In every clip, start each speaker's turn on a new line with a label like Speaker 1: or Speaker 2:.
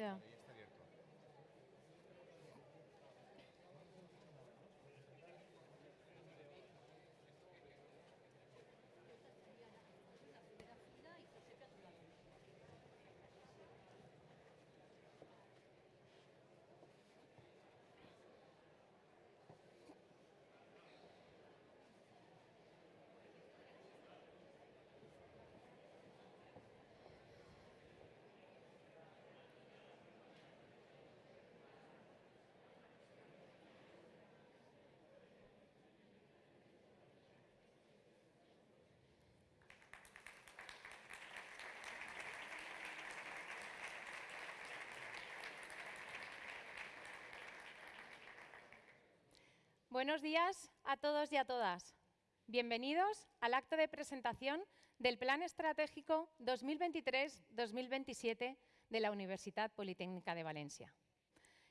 Speaker 1: Ya. Buenos días a todos y a todas. Bienvenidos al acto de presentación del Plan Estratégico 2023-2027 de la Universidad Politécnica de Valencia.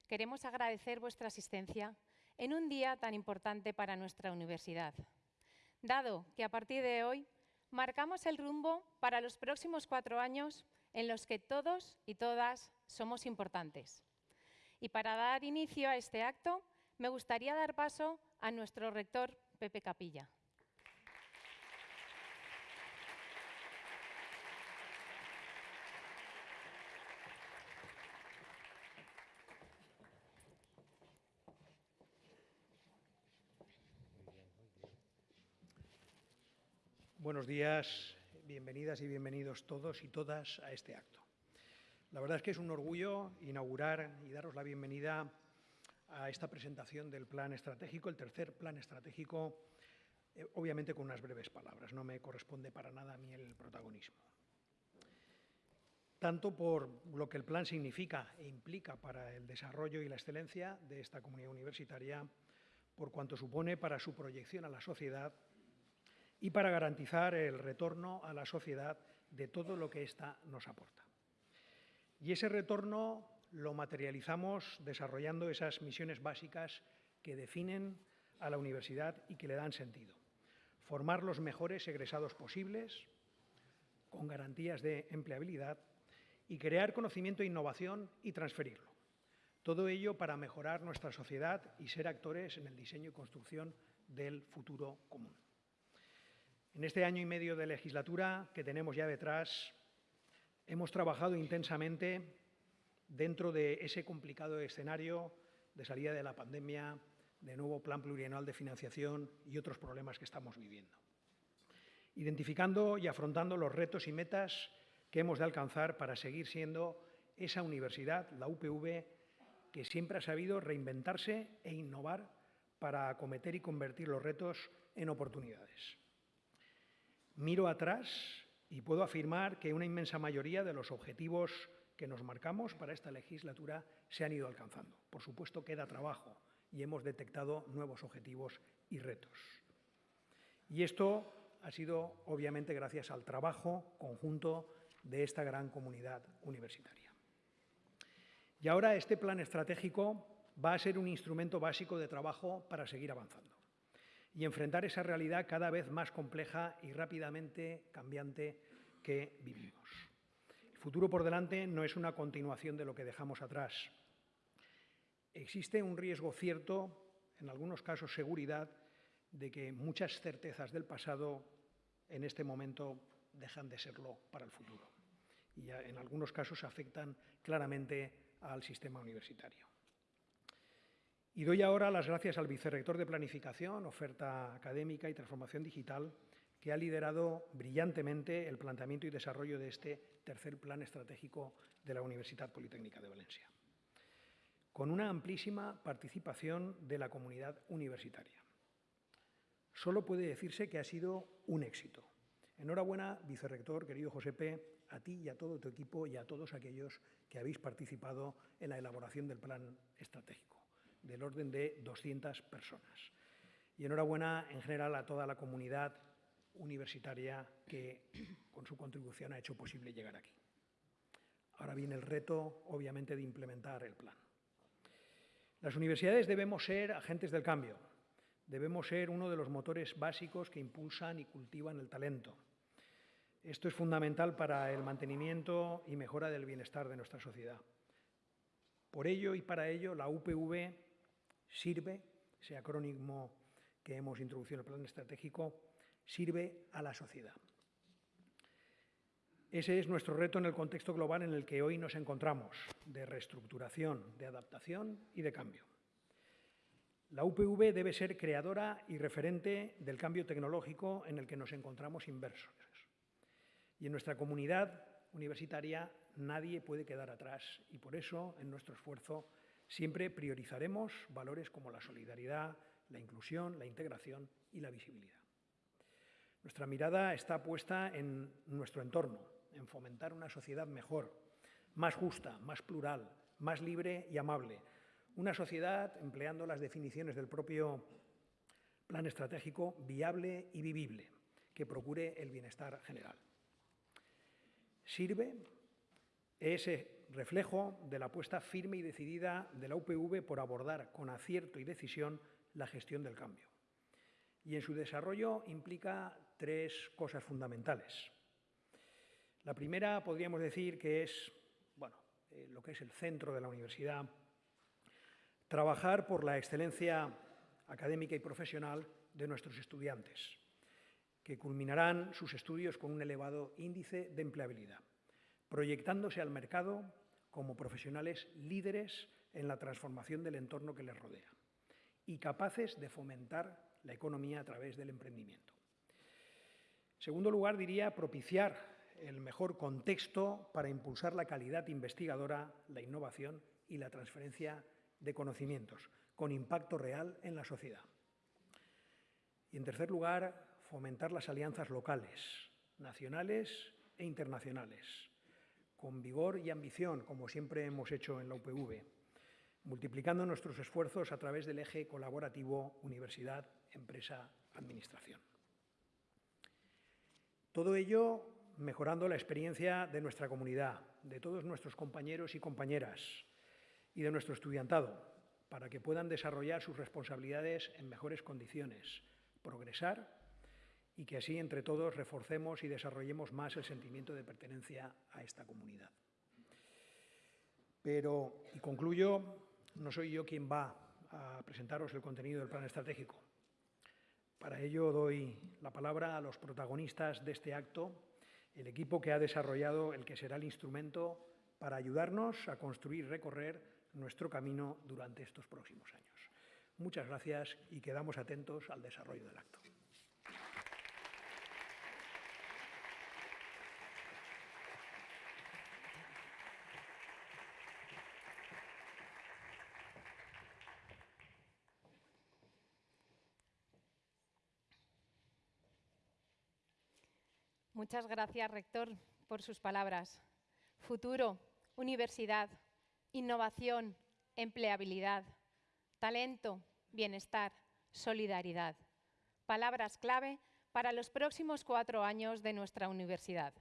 Speaker 1: Queremos agradecer vuestra asistencia en un día tan importante para nuestra universidad, dado que a partir de hoy marcamos el rumbo para los próximos cuatro años en los que todos y todas somos importantes. Y para dar inicio a este acto, me gustaría dar paso a nuestro rector, Pepe Capilla.
Speaker 2: Buenos días, bienvenidas y bienvenidos todos y todas a este acto. La verdad es que es un orgullo inaugurar y daros la bienvenida a esta presentación del plan estratégico, el tercer plan estratégico, eh, obviamente con unas breves palabras, no me corresponde para nada a mí el protagonismo. Tanto por lo que el plan significa e implica para el desarrollo y la excelencia de esta comunidad universitaria, por cuanto supone para su proyección a la sociedad y para garantizar el retorno a la sociedad de todo lo que ésta nos aporta. Y ese retorno lo materializamos desarrollando esas misiones básicas que definen a la universidad y que le dan sentido. Formar los mejores egresados posibles, con garantías de empleabilidad, y crear conocimiento e innovación y transferirlo. Todo ello para mejorar nuestra sociedad y ser actores en el diseño y construcción del futuro común. En este año y medio de legislatura que tenemos ya detrás, hemos trabajado intensamente dentro de ese complicado escenario de salida de la pandemia, de nuevo plan plurianual de financiación y otros problemas que estamos viviendo. Identificando y afrontando los retos y metas que hemos de alcanzar para seguir siendo esa universidad, la UPV, que siempre ha sabido reinventarse e innovar para acometer y convertir los retos en oportunidades. Miro atrás y puedo afirmar que una inmensa mayoría de los objetivos que nos marcamos para esta legislatura se han ido alcanzando. Por supuesto, queda trabajo y hemos detectado nuevos objetivos y retos. Y esto ha sido, obviamente, gracias al trabajo conjunto de esta gran comunidad universitaria. Y ahora este plan estratégico va a ser un instrumento básico de trabajo para seguir avanzando y enfrentar esa realidad cada vez más compleja y rápidamente cambiante que vivimos futuro por delante no es una continuación de lo que dejamos atrás. Existe un riesgo cierto, en algunos casos seguridad, de que muchas certezas del pasado en este momento dejan de serlo para el futuro y en algunos casos afectan claramente al sistema universitario. Y doy ahora las gracias al vicerrector de Planificación, Oferta Académica y Transformación Digital, que ha liderado brillantemente el planteamiento y desarrollo de este tercer plan estratégico de la Universidad Politécnica de Valencia, con una amplísima participación de la comunidad universitaria. Solo puede decirse que ha sido un éxito. Enhorabuena, vicerrector, querido Josepe, a ti y a todo tu equipo y a todos aquellos que habéis participado en la elaboración del plan estratégico, del orden de 200 personas. Y enhorabuena en general a toda la comunidad universitaria que con su contribución ha hecho posible llegar aquí. Ahora viene el reto, obviamente, de implementar el plan. Las universidades debemos ser agentes del cambio, debemos ser uno de los motores básicos que impulsan y cultivan el talento. Esto es fundamental para el mantenimiento y mejora del bienestar de nuestra sociedad. Por ello y para ello, la UPV sirve, ese acrónimo que hemos introducido en el plan estratégico, sirve a la sociedad. Ese es nuestro reto en el contexto global en el que hoy nos encontramos, de reestructuración, de adaptación y de cambio. La UPV debe ser creadora y referente del cambio tecnológico en el que nos encontramos inversos. Y en nuestra comunidad universitaria nadie puede quedar atrás y por eso en nuestro esfuerzo siempre priorizaremos valores como la solidaridad, la inclusión, la integración y la visibilidad. Nuestra mirada está puesta en nuestro entorno, en fomentar una sociedad mejor, más justa, más plural, más libre y amable. Una sociedad, empleando las definiciones del propio plan estratégico, viable y vivible, que procure el bienestar general. Sirve ese reflejo de la apuesta firme y decidida de la UPV por abordar con acierto y decisión la gestión del cambio. Y en su desarrollo implica tres cosas fundamentales. La primera podríamos decir que es bueno, eh, lo que es el centro de la universidad, trabajar por la excelencia académica y profesional de nuestros estudiantes, que culminarán sus estudios con un elevado índice de empleabilidad, proyectándose al mercado como profesionales líderes en la transformación del entorno que les rodea y capaces de fomentar la economía a través del emprendimiento. Segundo lugar, diría propiciar el mejor contexto para impulsar la calidad investigadora, la innovación y la transferencia de conocimientos, con impacto real en la sociedad. Y, en tercer lugar, fomentar las alianzas locales, nacionales e internacionales, con vigor y ambición, como siempre hemos hecho en la UPV, multiplicando nuestros esfuerzos a través del eje colaborativo universidad, empresa, administración. Todo ello mejorando la experiencia de nuestra comunidad, de todos nuestros compañeros y compañeras y de nuestro estudiantado, para que puedan desarrollar sus responsabilidades en mejores condiciones, progresar y que así entre todos reforcemos y desarrollemos más el sentimiento de pertenencia a esta comunidad. Pero, y concluyo, no soy yo quien va a presentaros el contenido del plan estratégico. Para ello doy la palabra a los protagonistas de este acto el equipo que ha desarrollado el que será el instrumento para ayudarnos a construir y recorrer nuestro camino durante estos próximos años. Muchas gracias y quedamos atentos al desarrollo del acto.
Speaker 1: Muchas gracias, rector, por sus palabras. Futuro, universidad, innovación, empleabilidad, talento, bienestar, solidaridad. Palabras clave para los próximos cuatro años de nuestra universidad.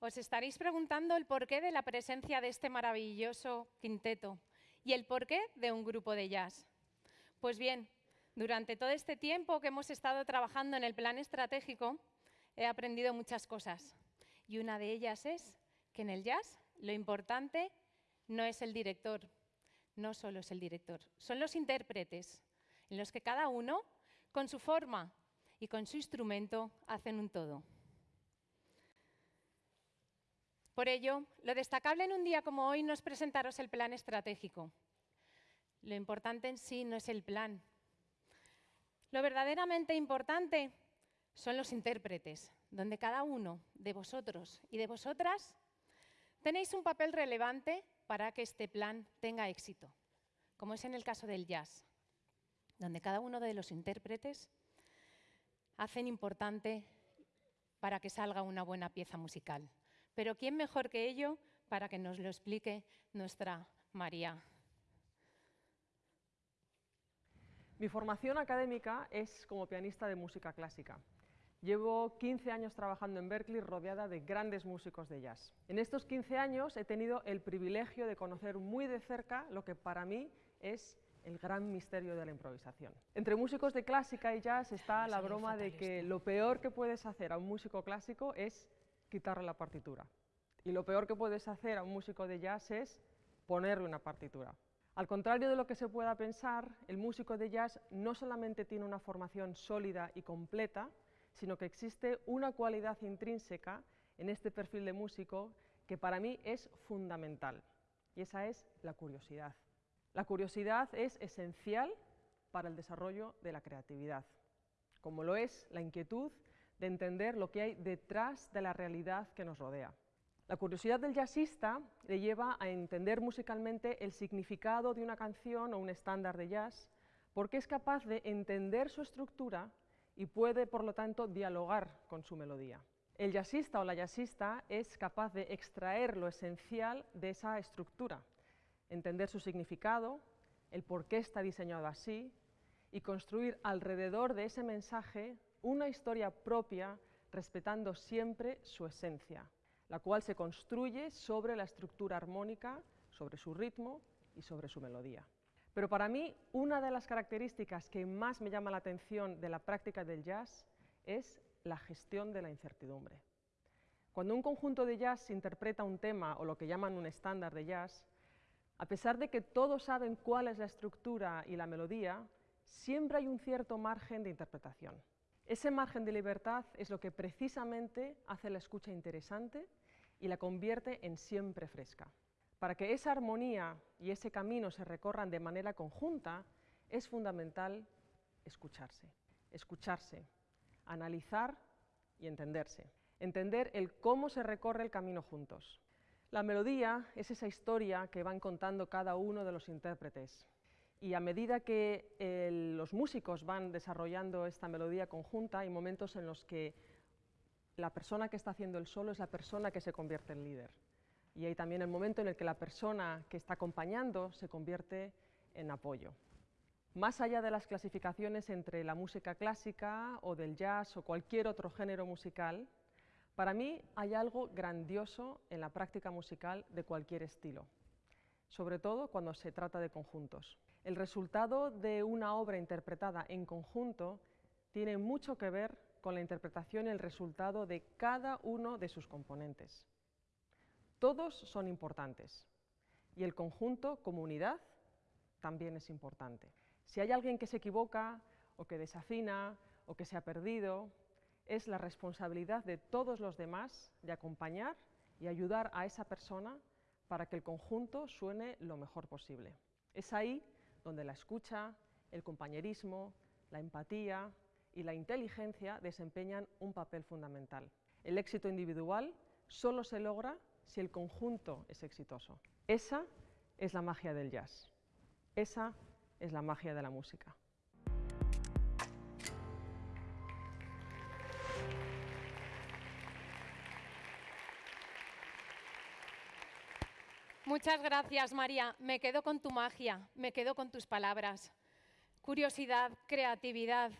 Speaker 1: Os estaréis preguntando el porqué de la presencia de este maravilloso quinteto y el porqué de un grupo de jazz. Pues bien, durante todo este tiempo que hemos estado trabajando en el plan estratégico, he aprendido muchas cosas. Y una de ellas es que en el jazz lo importante no es el director, no solo es el director, son los intérpretes, en los que cada uno, con su forma y con su instrumento, hacen un todo. Por ello, lo destacable en un día como hoy no es presentaros el plan estratégico. Lo importante en sí no es el plan. Lo verdaderamente importante son los intérpretes, donde cada uno de vosotros y de vosotras tenéis un papel relevante para que este plan tenga éxito, como es en el caso del jazz, donde cada uno de los intérpretes hacen importante para que salga una buena pieza musical. Pero ¿quién mejor que ello para que nos lo explique nuestra María?
Speaker 3: Mi formación académica es como pianista de música clásica. Llevo 15 años trabajando en Berkeley rodeada de grandes músicos de jazz. En estos 15 años he tenido el privilegio de conocer muy de cerca lo que para mí es el gran misterio de la improvisación. Entre músicos de clásica y jazz está la broma de que lo peor que puedes hacer a un músico clásico es quitarle la partitura. Y lo peor que puedes hacer a un músico de jazz es ponerle una partitura. Al contrario de lo que se pueda pensar, el músico de jazz no solamente tiene una formación sólida y completa, sino que existe una cualidad intrínseca en este perfil de músico que para mí es fundamental, y esa es la curiosidad. La curiosidad es esencial para el desarrollo de la creatividad, como lo es la inquietud de entender lo que hay detrás de la realidad que nos rodea. La curiosidad del jazzista le lleva a entender musicalmente el significado de una canción o un estándar de jazz, porque es capaz de entender su estructura y puede, por lo tanto, dialogar con su melodía. El jazzista o la jazzista es capaz de extraer lo esencial de esa estructura, entender su significado, el por qué está diseñado así y construir alrededor de ese mensaje una historia propia respetando siempre su esencia, la cual se construye sobre la estructura armónica, sobre su ritmo y sobre su melodía. Pero para mí, una de las características que más me llama la atención de la práctica del jazz es la gestión de la incertidumbre. Cuando un conjunto de jazz interpreta un tema o lo que llaman un estándar de jazz, a pesar de que todos saben cuál es la estructura y la melodía, siempre hay un cierto margen de interpretación. Ese margen de libertad es lo que precisamente hace la escucha interesante y la convierte en siempre fresca. Para que esa armonía y ese camino se recorran de manera conjunta, es fundamental escucharse, escucharse, analizar y entenderse. Entender el cómo se recorre el camino juntos. La melodía es esa historia que van contando cada uno de los intérpretes. Y a medida que los músicos van desarrollando esta melodía conjunta, hay momentos en los que la persona que está haciendo el solo es la persona que se convierte en líder y hay también el momento en el que la persona que está acompañando se convierte en apoyo. Más allá de las clasificaciones entre la música clásica o del jazz o cualquier otro género musical, para mí hay algo grandioso en la práctica musical de cualquier estilo, sobre todo cuando se trata de conjuntos. El resultado de una obra interpretada en conjunto tiene mucho que ver con la interpretación y el resultado de cada uno de sus componentes. Todos son importantes y el conjunto, comunidad, también es importante. Si hay alguien que se equivoca o que desafina o que se ha perdido, es la responsabilidad de todos los demás de acompañar y ayudar a esa persona para que el conjunto suene lo mejor posible. Es ahí donde la escucha, el compañerismo, la empatía y la inteligencia desempeñan un papel fundamental. El éxito individual solo se logra si el conjunto es exitoso. Esa es la magia del jazz. Esa es la magia de la música.
Speaker 1: Muchas gracias, María. Me quedo con tu magia, me quedo con tus palabras. Curiosidad, creatividad,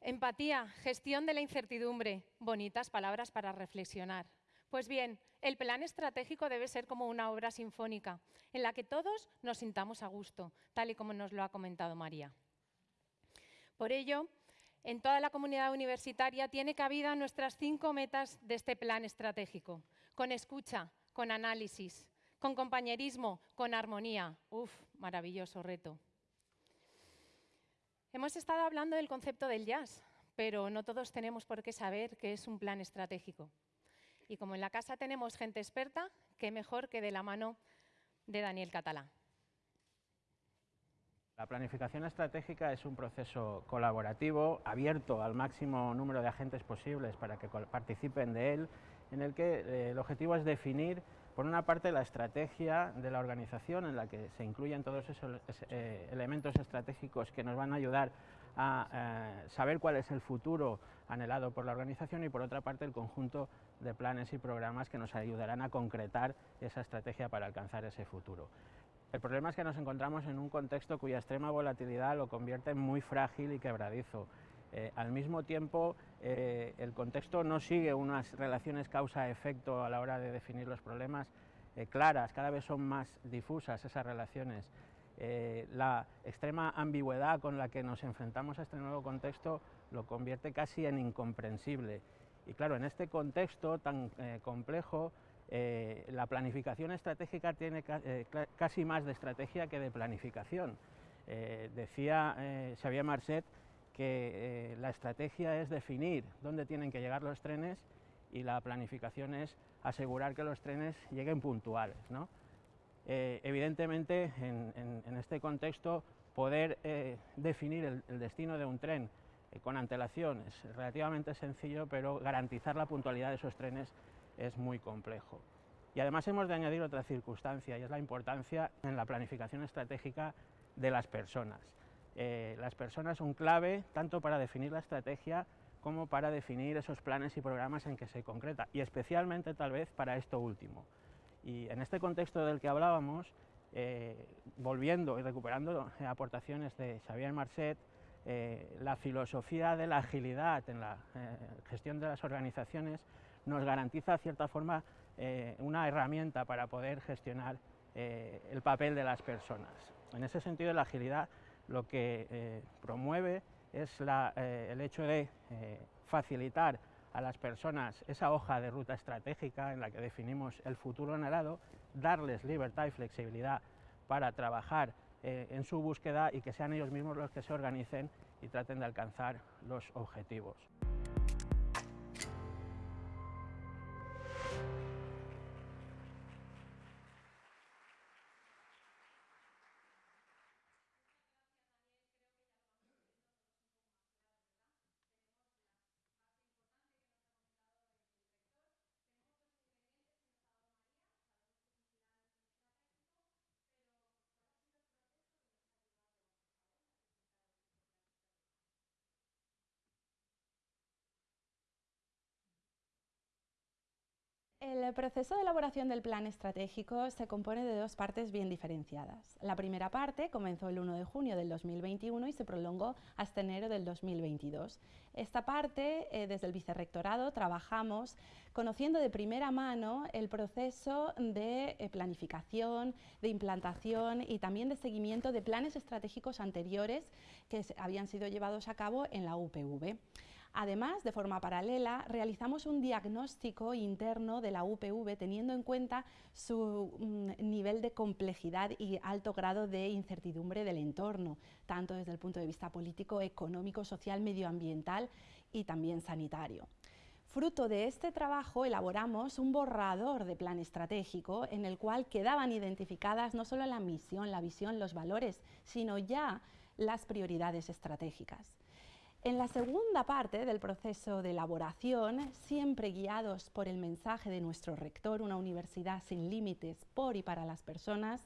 Speaker 1: empatía, gestión de la incertidumbre, bonitas palabras para reflexionar. Pues bien, el plan estratégico debe ser como una obra sinfónica, en la que todos nos sintamos a gusto, tal y como nos lo ha comentado María. Por ello, en toda la comunidad universitaria tiene cabida nuestras cinco metas de este plan estratégico, con escucha, con análisis, con compañerismo, con armonía. Uf, maravilloso reto. Hemos estado hablando del concepto del jazz, pero no todos tenemos por qué saber qué es un plan estratégico. Y como en la casa tenemos gente experta, qué mejor que de la mano de Daniel Catalá.
Speaker 4: La planificación estratégica es un proceso colaborativo, abierto al máximo número de agentes posibles para que participen de él, en el que eh, el objetivo es definir, por una parte, la estrategia de la organización, en la que se incluyen todos esos eh, elementos estratégicos que nos van a ayudar a eh, saber cuál es el futuro anhelado por la organización y por otra parte el conjunto de planes y programas que nos ayudarán a concretar esa estrategia para alcanzar ese futuro. El problema es que nos encontramos en un contexto cuya extrema volatilidad lo convierte en muy frágil y quebradizo. Eh, al mismo tiempo, eh, el contexto no sigue unas relaciones causa-efecto a la hora de definir los problemas eh, claras, cada vez son más difusas esas relaciones. la extrema ambigüedad con la que nos enfrentamos a este nuevo contexto lo convierte casi en incomprensible. Y claro, en este contexto tan complejo, eh, la planificación estratégica tiene eh, casi más de estrategia que de planificación. Eh, decía Xavier Marcet que la estrategia es definir dónde tienen que llegar los trenes y la planificación es asegurar que los trenes lleguen puntuales. evidentemente, en, este contexto, poder definir el destino de un tren con antelación es relativamente sencillo, pero garantizar la puntualidad de esos trenes es muy complejo. Y además hemos de añadir otra circunstancia y es la importancia en la planificación estratégica de las personas. Eh, las personas son clave tanto para definir la estrategia como para definir esos planes y programas en que se concreta y especialmente tal vez para esto último. Y en este contexto del que hablábamos, eh, volviendo y recuperando aportaciones de Xavier Marcet, eh, la filosofía de la agilidad en la gestión de las organizaciones nos garantiza, de cierta forma, eh, una herramienta para poder gestionar eh, el papel de las personas. En ese sentido, la agilidad lo que eh, promueve es el hecho de facilitar a las personas esa hoja de ruta estratégica en la que definimos el futuro anhelado, darles libertad y flexibilidad para trabajar en su búsqueda y que sean ellos mismos los que se organicen y traten de alcanzar los objetivos.
Speaker 5: El proceso de elaboración del plan estratégico se compone de dos partes bien diferenciadas. La primera parte comenzó el 1 de junio del 2021 y se prolongó hasta enero del 2022. Esta parte, eh, desde el vicerrectorado, trabajamos conociendo de primera mano el proceso de eh, planificación, de implantación y también de seguimiento de planes estratégicos anteriores que habían sido llevados a cabo en la UPV. Además, de forma paralela, realizamos un diagnóstico interno de la UPV teniendo en cuenta su mm, nivel de complejidad y alto grado de incertidumbre del entorno, tanto desde el punto de vista político, económico, social, medioambiental y también sanitario. Fruto de este trabajo elaboramos un borrador de plan estratégico en el cual quedaban identificadas no solo la misión, la visión, los valores, sino ya las prioridades estratégicas. En la segunda parte del proceso de elaboración, siempre guiados por el mensaje de nuestro rector, una universidad sin límites por y para las personas,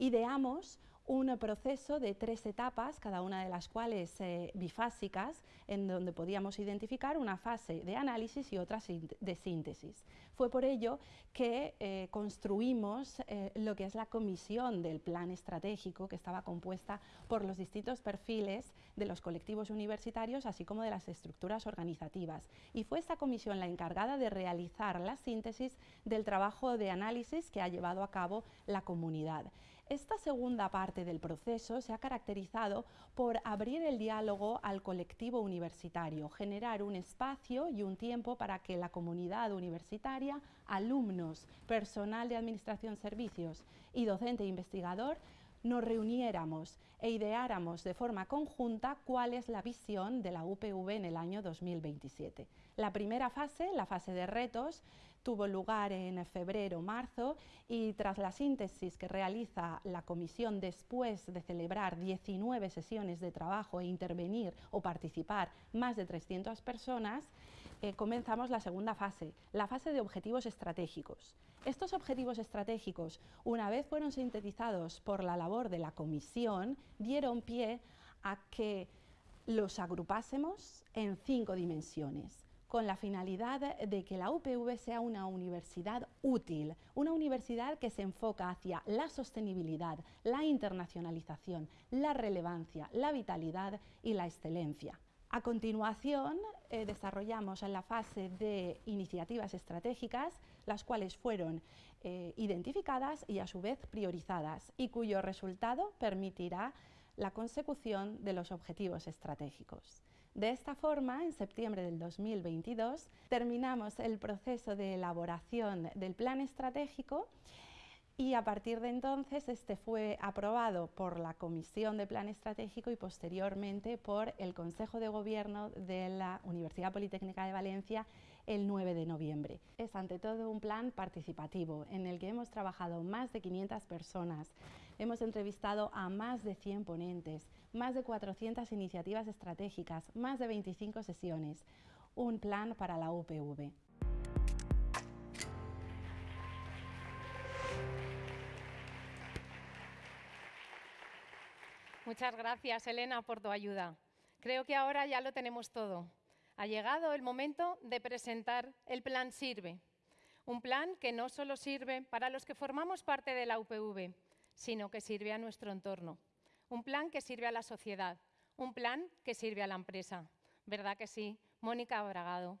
Speaker 5: ideamos un proceso de tres etapas, cada una de las cuales eh, bifásicas, en donde podíamos identificar una fase de análisis y otra de síntesis. Fue por ello que eh, construimos eh, lo que es la comisión del plan estratégico, que estaba compuesta por los distintos perfiles de los colectivos universitarios, así como de las estructuras organizativas. Y fue esta comisión la encargada de realizar la síntesis del trabajo de análisis que ha llevado a cabo la comunidad. Esta segunda parte del proceso se ha caracterizado por abrir el diálogo al colectivo universitario, generar un espacio y un tiempo para que la comunidad universitaria, alumnos, personal de administración servicios y docente e investigador nos reuniéramos e ideáramos de forma conjunta cuál es la visión de la UPV en el año 2027. La primera fase, la fase de retos, tuvo lugar en febrero-marzo y tras la síntesis que realiza la comisión después de celebrar 19 sesiones de trabajo e intervenir o participar más de 300 personas, eh, comenzamos la segunda fase, la fase de objetivos estratégicos. Estos objetivos estratégicos, una vez fueron sintetizados por la labor de la comisión, dieron pie a que los agrupásemos en cinco dimensiones con la finalidad de que la UPV sea una universidad útil, una universidad que se enfoca hacia la sostenibilidad, la internacionalización, la relevancia, la vitalidad y la excelencia. A continuación, eh, desarrollamos en la fase de iniciativas estratégicas, las cuales fueron eh, identificadas y a su vez priorizadas y cuyo resultado permitirá la consecución de los objetivos estratégicos. De esta forma, en septiembre del 2022, terminamos el proceso de elaboración del plan estratégico y a partir de entonces este fue aprobado por la Comisión de Plan Estratégico y posteriormente por el Consejo de Gobierno de la Universidad Politécnica de Valencia el 9 de noviembre. Es ante todo un plan participativo en el que hemos trabajado más de 500 personas, hemos entrevistado a más de 100 ponentes, más de 400 iniciativas estratégicas, más de 25 sesiones, un plan para la UPV.
Speaker 1: Muchas gracias, Elena, por tu ayuda. Creo que ahora ya lo tenemos todo. Ha llegado el momento de presentar el Plan Sirve, un plan que no solo sirve para los que formamos parte de la UPV, sino que sirve a nuestro entorno, un plan que sirve a la sociedad, un plan que sirve a la empresa. ¿Verdad que sí? Mónica Bragado.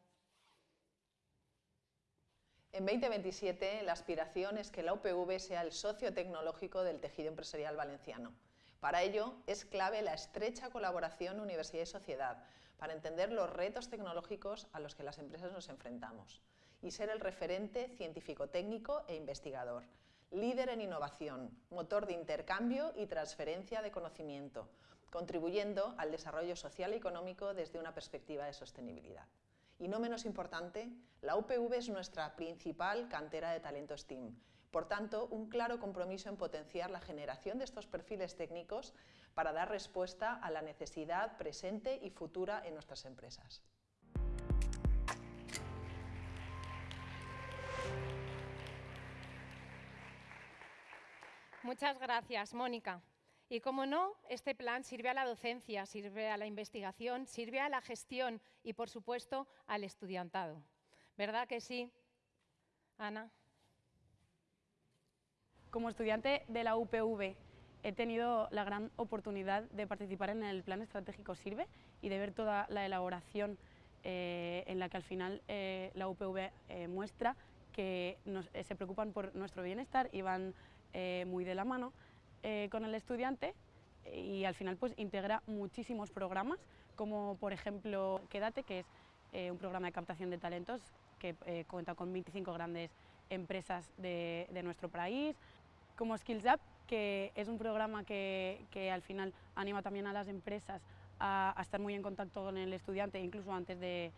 Speaker 6: En 2027, la aspiración es que la UPV sea el socio tecnológico del tejido empresarial valenciano. Para ello, es clave la estrecha colaboración universidad y sociedad, para entender los retos tecnológicos a los que las empresas nos enfrentamos y ser el referente científico-técnico e investigador, líder en innovación, motor de intercambio y transferencia de conocimiento, contribuyendo al desarrollo social y económico desde una perspectiva de sostenibilidad. Y no menos importante, la UPV es nuestra principal cantera de talento STEAM, por tanto, un claro compromiso en potenciar la generación de estos perfiles técnicos para dar respuesta a la necesidad presente y futura en nuestras empresas.
Speaker 1: Muchas gracias, Mónica. Y como no, este plan sirve a la docencia, sirve a la investigación, sirve a la gestión y, por supuesto, al estudiantado. ¿Verdad que sí, Ana?
Speaker 7: Como estudiante de la UPV he tenido la gran oportunidad de participar en el Plan Estratégico Sirve y de ver toda la elaboración eh, en la que al final eh, la UPV eh, muestra que se preocupan por nuestro bienestar y van muy de la mano con el estudiante y al final pues integra muchísimos programas como por ejemplo Quédate que es un programa de captación de talentos que cuenta con 25 grandes empresas de, de nuestro país, como Skills Up que es un programa que, al final anima también a las empresas a, estar muy en contacto con el estudiante, incluso antes de,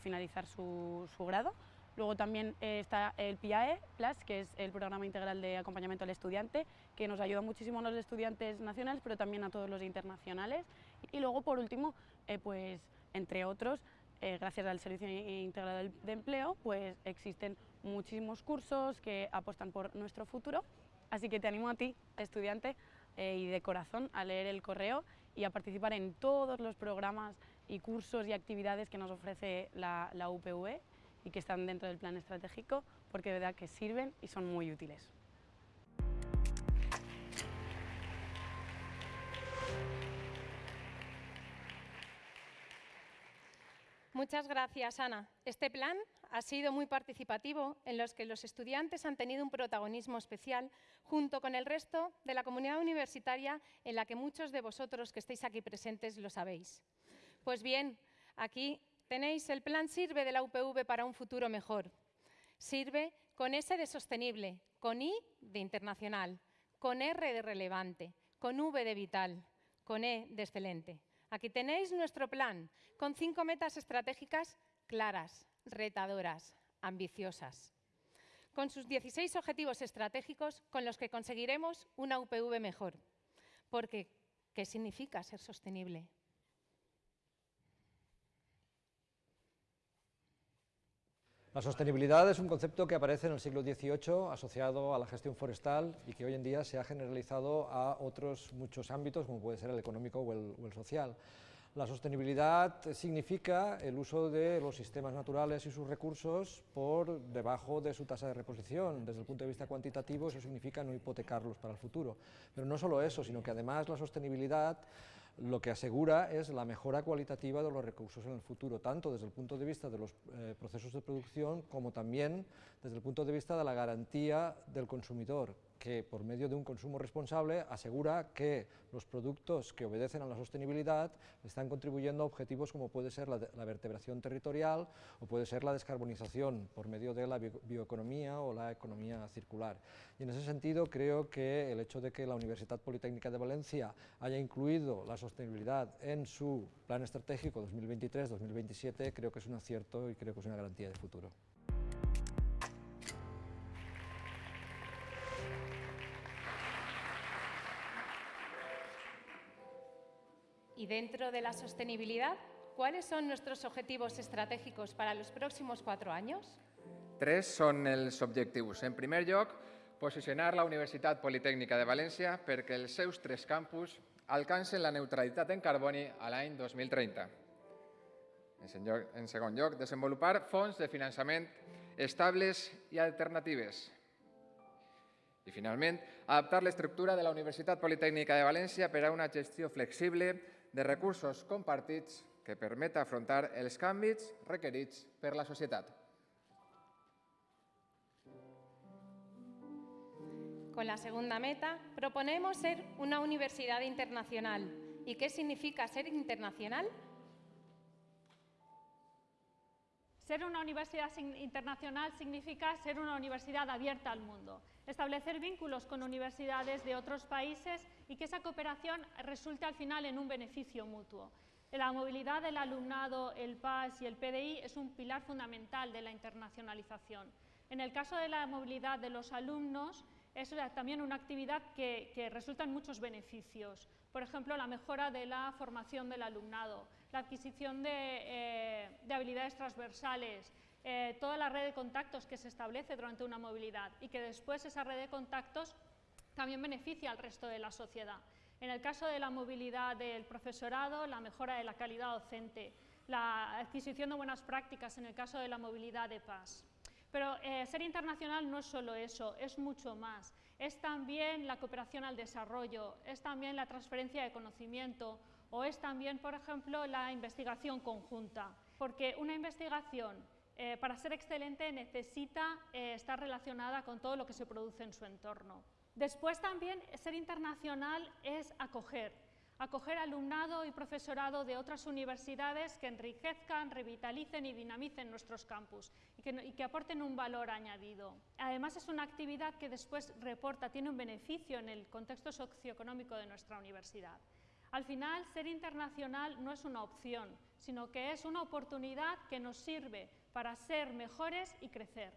Speaker 7: finalizar su, grado. Luego también está el PIAE Plus, que es el programa integral de acompañamiento al estudiante, que nos ayuda muchísimo a los estudiantes nacionales, pero también a todos los internacionales. Y luego, por último, eh, pues, entre otros, eh, gracias al Servicio Integral de Empleo, pues existen muchísimos cursos que apuestan por nuestro futuro Así que te animo a ti, estudiante, eh, y de corazón a leer el correo y a participar en todos los programas y cursos y actividades que nos ofrece la, la UPV y que están dentro del plan estratégico porque de verdad que sirven y son muy útiles.
Speaker 1: Muchas gracias, Ana. Este plan ha sido muy participativo, en los que los estudiantes han tenido un protagonismo especial, junto con el resto de la comunidad universitaria, en la que muchos de vosotros que estáis aquí presentes lo sabéis. Pues bien, aquí tenéis el plan Sirve de la UPV para un futuro mejor. Sirve con S de sostenible, con I de internacional, con R de relevante, con V de vital, con E de excelente. Aquí tenéis nuestro plan, con cinco metas estratégicas claras, retadoras, ambiciosas, con sus 16 objetivos estratégicos con los que conseguiremos una UPV mejor. Porque, ¿qué significa ser sostenible?
Speaker 8: La sostenibilidad es un concepto que aparece en el siglo XVIII asociado a la gestión forestal y que hoy en día se ha generalizado a otros muchos ámbitos, como puede ser el económico o el, social. La sostenibilidad significa el uso de los sistemas naturales y sus recursos por debajo de su tasa de reposición. Desde el punto de vista cuantitativo eso significa no hipotecarlos para el futuro. Pero no solo eso, sino que además la sostenibilidad lo que asegura es la mejora cualitativa de los recursos en el futuro, tanto desde el punto de vista de los eh, procesos de producción como también desde el punto de vista de la garantía del consumidor, que por medio de un consumo responsable asegura que los productos que obedecen a la sostenibilidad están contribuyendo a objetivos como puede ser la, vertebración territorial o puede ser la descarbonización por medio de la bio, bioeconomía o la economía circular. Y en ese sentido creo que el hecho de que la Universidad Politécnica de Valencia haya incluido la sostenibilidad en su plan estratégico 2023-2027 creo que es un acierto y creo que es una garantía de futuro.
Speaker 1: Dentro de la sostenibilidad, ¿cuáles son nuestros objetivos estratègicos para los próximos cuatro años?
Speaker 9: Tres són els objectius. En primer lloc, posicionar la Universitat Politécnica de València perquè els seus tres campus alcancen la neutralitat en carboni a l'any 2030. En segon lloc, desenvolupar fons de finançament estables i alternatives. I finalment, adaptar l'estructura de la Universitat Politécnica de València per a una gestió flexible de recursos compartits que permeta afrontar els canvis requerits per la societat.
Speaker 1: Con la segunda meta, proponemos ser una universidad internacional. ¿Y qué significa ser internacional?
Speaker 10: Ser una universidad internacional significa ser una universidad abierta al mundo, establecer vínculos con universidades de otros países y que esa cooperación resulte al final en un beneficio mutuo. La movilidad del alumnado, el PAS y el PDI es un pilar fundamental de la internacionalización. En el caso de la movilidad de los alumnos, es también una actividad que, resulta en muchos beneficios. Por ejemplo, la mejora de la formación del alumnado, la adquisición de, eh, de habilidades transversales, eh, toda la red de contactos que se establece durante una movilidad y que después esa red de contactos también beneficia al resto de la sociedad. En el caso de la movilidad del profesorado, la mejora de la calidad docente, la adquisición de buenas prácticas en el caso de la movilidad de PAS. Pero eh, ser internacional no es solo eso, es mucho más. Es también la cooperación al desarrollo, es también la transferencia de conocimiento o es también, por ejemplo, la investigación conjunta. Porque una investigación, eh, para ser excelente, necesita eh, estar relacionada con todo lo que se produce en su entorno. Después también ser internacional es acoger, acoger alumnado y profesorado de otras universidades que enriquezcan, revitalicen y dinamicen nuestros campus y que, aporten un valor añadido. Además es una actividad que después reporta, tiene un beneficio en el contexto socioeconómico de nuestra universidad. Al final, ser internacional no es una opción, sino que es una oportunidad que nos sirve para ser mejores y crecer.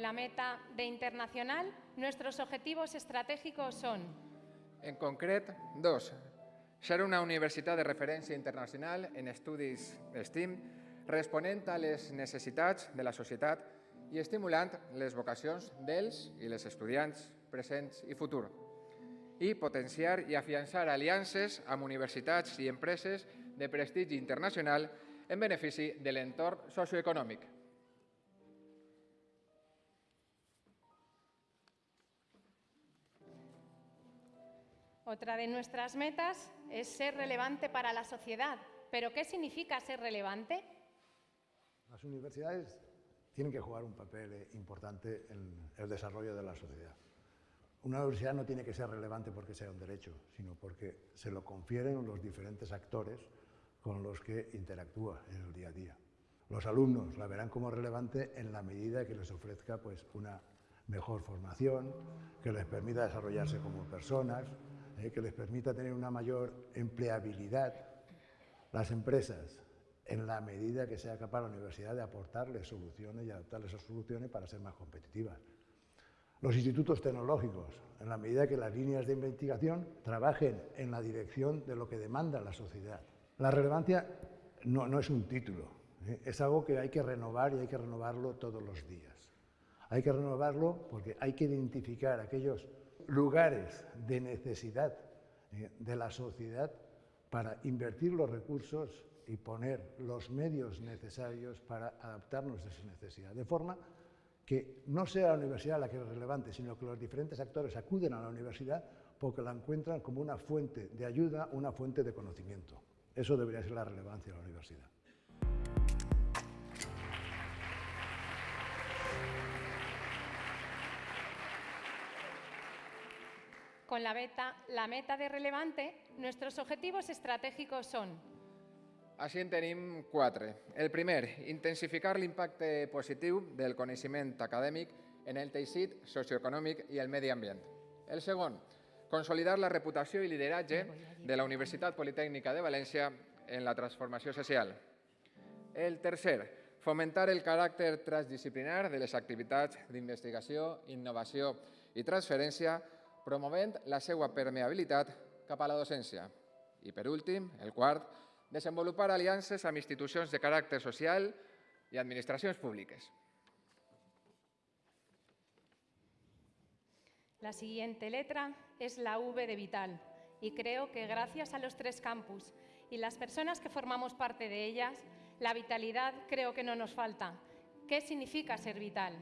Speaker 1: Con la meta de internacional, nuestros objetivos estratègicos són...
Speaker 9: En concret, dos. Ser una universitat de referència internacional en estudis STEAM, responent a les necessitats de la societat i estimulant les vocacions dels i les estudiants presents i futur i potenciar i afiançar aliances amb universitats i empreses de prestigi internacional en benefici de l'entorn socioeconòmic.
Speaker 1: Otra de nuestras metas es ser relevante para la sociedad. ¿Pero qué significa ser relevante?
Speaker 11: Las universidades tienen que jugar un papel eh, importante en el desarrollo de la sociedad. Una universidad no tiene que ser relevante porque sea un derecho, sino porque se lo confieren los diferentes actores con los que interactúa en el día a día. Los alumnos la verán como relevante en la medida que les ofrezca pues, una mejor formación, que les permita desarrollarse como personas, eh, que les permita tener una mayor empleabilidad. Las empresas, en la medida que sea capaz la universidad de aportarles soluciones y adaptarles esas soluciones para ser más competitivas. Los institutos tecnológicos, en la medida que las líneas de investigación trabajen en la dirección de lo que demanda la sociedad. La relevancia no, no es un título, ¿eh? es algo que hay que renovar y hay que renovarlo todos los días. Hay que renovarlo porque hay que identificar aquellos lugares de necesidad ¿eh? de la sociedad para invertir los recursos y poner los medios necesarios para adaptarnos a esa necesidad, de forma que no sea la universidad la que es relevante, sino que los diferentes actores acuden a la universidad porque la encuentran como una fuente de ayuda, una fuente de conocimiento. Eso debería ser la relevancia de la universidad.
Speaker 1: Con la, beta, la meta de relevante, nuestros objetivos estratègics són
Speaker 9: així en tenim quatre. El primer, intensificar l'impacte positiu del coneixement acadèmic en el teixit socioeconòmic i el medi ambient. El segon, consolidar la reputació i lideratge de la Universitat Politècnica de València en la transformació social. El tercer, fomentar el caràcter transdisciplinar de les activitats d'investigació, innovació i transferència, promovent la seva permeabilitat cap a la docència. I per últim, el quart, desenvolupar aliances amb institucions de caràcter social i administracions públiques.
Speaker 1: La siguiente letra es la V de Vital y creo que gracias a los tres campus y las personas que formamos parte de ellas, la vitalidad creo que no nos falta. ¿Qué significa ser vital?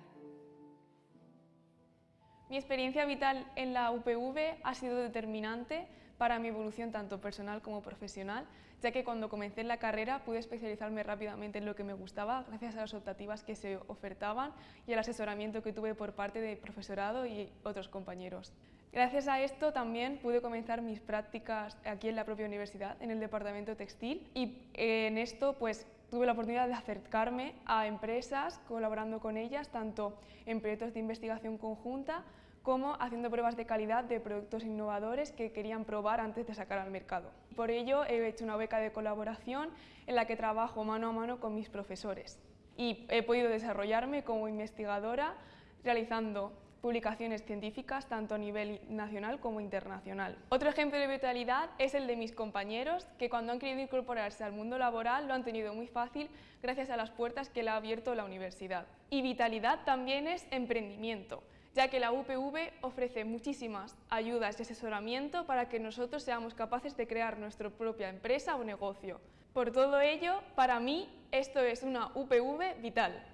Speaker 12: Mi experiencia vital en la UPV ha sido determinante para mi evolución tanto personal como profesional, ya que cuando comencé la carrera pude especializarme rápidamente en lo que me gustaba gracias a las optativas que se ofertaban y al asesoramiento que tuve por parte del profesorado y otros compañeros. Gracias a esto también pude comenzar mis prácticas aquí en la propia universidad, en el departamento textil, y en esto pues tuve la oportunidad de acercarme a empresas, colaborando con ellas, tanto en proyectos de investigación conjunta como haciendo pruebas de calidad de productos innovadores que querían probar antes de sacar al mercado. Por ello he hecho una beca de colaboración en la que trabajo mano a mano con mis profesores y he podido desarrollarme como investigadora realizando publicaciones científicas tanto a nivel nacional como internacional. Otro ejemplo de vitalidad es el de mis compañeros que cuando han querido incorporarse al mundo laboral lo han tenido muy fácil gracias a las puertas que le ha abierto la universidad. Y vitalidad también es emprendimiento ya que la UPV ofrece muchísimas ayudas y asesoramiento para que nosotros seamos capaces de crear nuestra propia empresa o negocio. Por todo ello, para mí, esto es una UPV vital.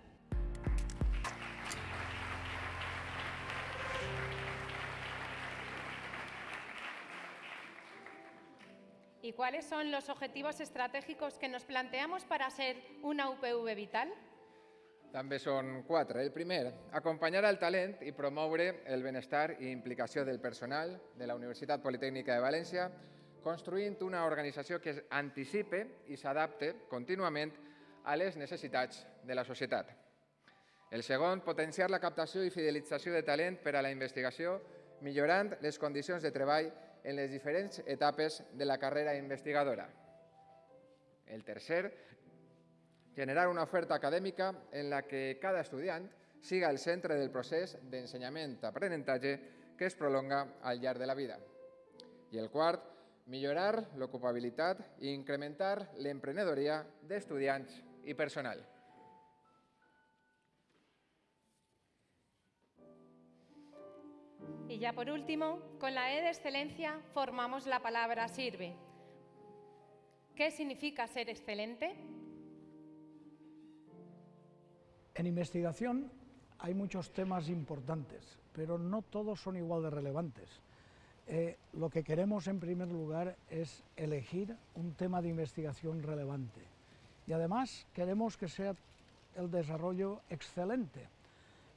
Speaker 1: ¿Y cuáles son los objetivos estratégicos que nos planteamos para ser una UPV vital?
Speaker 9: També són quatre. El primer, acompanyar el talent i promoure el benestar i implicació del personal de la Universitat Politècnica de València, construint una organització que anticipe i s'adapte contínuament a les necessitats de la societat. El segon, potenciar la captació i fidelització de talent per a la investigació, millorant les condicions de treball en les diferents etapes de la carrera investigadora. El tercer, generar una oferta acadèmica en la que cada estudiant siga el centre del procés d'ensenyament-aprenentatge que es prolonga al llarg de la vida. I el quart, millorar l'ocupabilitat i incrementar l'emprenedoria d'estudiants y personal.
Speaker 1: Y ya por último, con la E de excelencia formamos la palabra sirve. ¿Qué significa ser excelente?
Speaker 13: En investigación hay muchos temas importantes, pero no todos son igual de relevantes. Eh, lo que queremos en primer lugar es elegir un tema de investigación relevante y además queremos que sea el desarrollo excelente.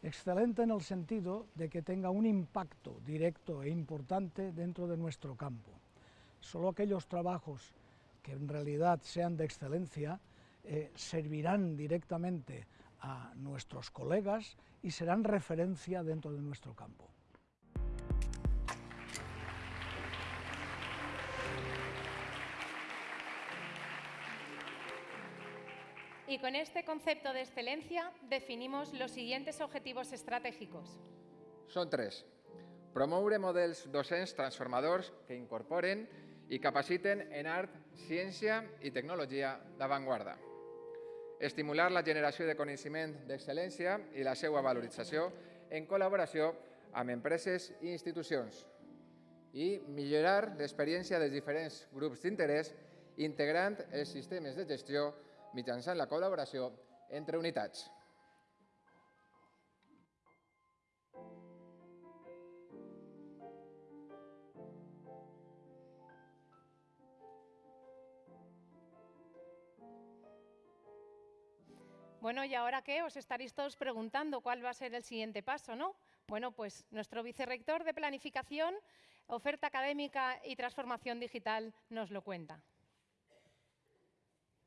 Speaker 13: Excelente en el sentido de que tenga un impacto directo e importante dentro de nuestro campo. Solo aquellos trabajos que en realidad sean de excelencia eh, servirán directamente a nuestros colegas y serán referencia dentro de nuestro campo.
Speaker 1: Y con este concepto de excelencia definimos los siguientes objetivos estratégicos.
Speaker 9: Són tres. Promoure models docents transformadors que incorporen i capaciten en art, ciència i tecnologia d'avantguarda. Estimular la generació de coneixement d'excel·lència i la seva valorització en col·laboració amb empreses i institucions. I millorar l'experiència dels diferents grups d'interès integrant els sistemes de gestió mitjançant la col·laboració entre unitats.
Speaker 1: Bueno, ¿y ahora qué? Os estaréis todos preguntando cuál va a ser el siguiente paso, ¿no? Bueno, pues nuestro vicerrector de Planificación, Oferta Académica y Transformación Digital nos lo cuenta.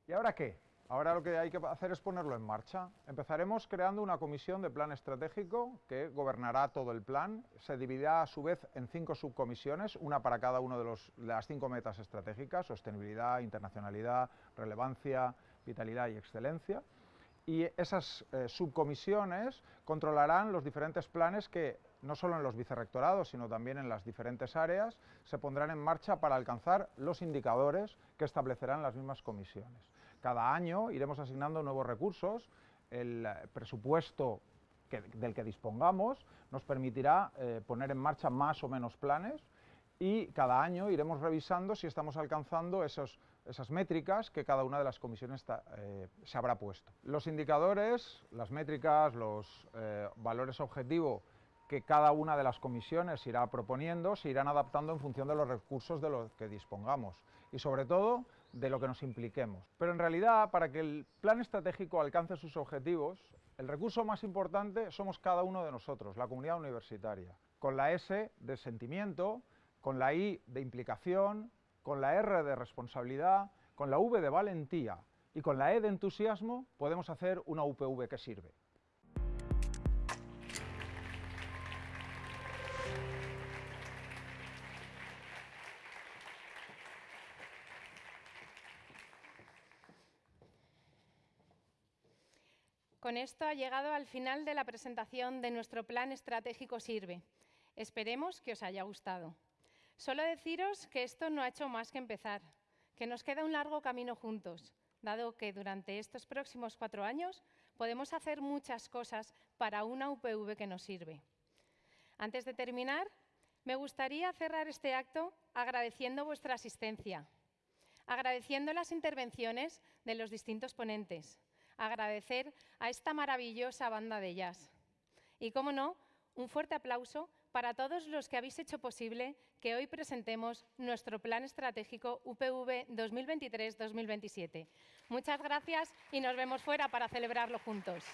Speaker 14: ¿Y ahora qué? Ahora lo que hay que hacer es ponerlo en marcha. Empezaremos creando una comisión de plan estratégico que gobernará todo el plan. Se dividirá a su vez en cinco subcomisiones, una para cada una de, los, las cinco metas estratégicas, sostenibilidad, internacionalidad, relevancia, vitalidad y excelencia. Y esas eh, subcomisiones controlarán los diferentes planes que, no solo en los vicerrectorados, sino también en las diferentes áreas, se pondrán en marcha para alcanzar los indicadores que establecerán las mismas comisiones. Cada año iremos asignando nuevos recursos, el eh, presupuesto del que dispongamos nos permitirá eh, poner en marcha más o menos planes y cada año iremos revisando si estamos alcanzando esas métricas que cada una de las comisiones eh, se habrá puesto. Los indicadores, las métricas, los valores objetivo que cada una de las comisiones irá proponiendo se irán adaptando en función de los recursos de los que dispongamos y sobre todo de lo que nos impliquemos. Pero en realidad, para que el plan estratégico alcance sus objetivos, el recurso más importante somos cada uno de nosotros, la comunidad universitaria, con la S de sentimiento, con la I de implicación, con la R de responsabilidad, con la V de valentía y con la E de entusiasmo podemos hacer una UPV que sirve.
Speaker 1: Con esto ha llegado al final de la presentación de nuestro plan estratégico Sirve. Esperemos que os haya gustado. Solo deciros que esto no ha hecho más que empezar, que nos queda un largo camino juntos, dado que durante estos próximos cuatro años podemos hacer muchas cosas para una UPV que nos sirve. Antes de terminar, me gustaría cerrar este acto agradeciendo vuestra asistencia, agradeciendo las intervenciones de los distintos ponentes, agradecer a esta maravillosa banda de jazz. Y, como no, un fuerte aplauso para todos los que habéis hecho posible que hoy presentemos nuestro plan estratégico UPV 2023-2027. Muchas gracias y nos vemos fuera para celebrarlo juntos.